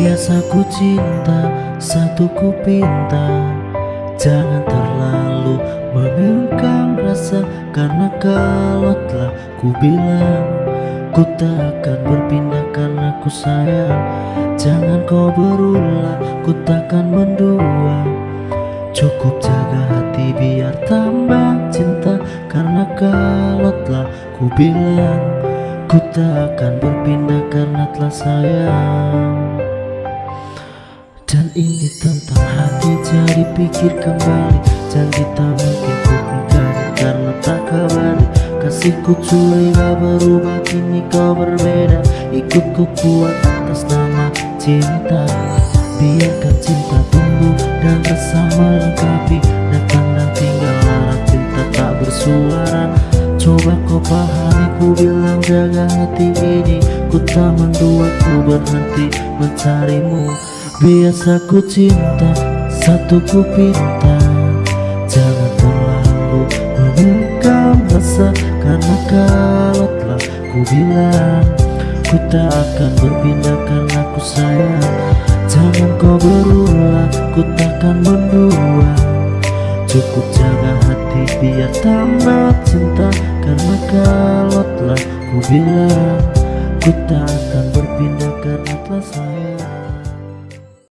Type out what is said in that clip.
Biasa ku cinta, satu ku pinta. Jangan terlalu membingkang rasa Karena kalau telah ku bilang Ku takkan berpindah karena ku sayang. Jangan kau berulah, ku takkan mendua. Cukup jaga hati biar tambah cinta Karena kalau telah ku bilang Ku takkan berpindah karena telah sayang dan ini tentang hati jadi pikir kembali. Janji tak mungkin ku ingkari karena tak kabari Kasihku curiga berubah kini kau berbeda. Ikut ku kuat atas nama cinta. Biarkan cinta tumbuh dan bersama melengkapi Datang dan tinggal tinggallah cinta tak bersuara. Coba kau pahami ku bilang jaga hati ini. Ku tak mendua ku berhenti mencarimu Biasa ku cinta, satu ku pinta. Jangan terlalu membuka rasa Karena kalau telah ku bilang Ku tak akan berpindah karena ku sayang. Jangan kau berulah, ku takkan mendua. Cukup jaga hati biar tambah cinta. Karena kalau telah ku bilang Ku tak akan berpindah karena telah sayang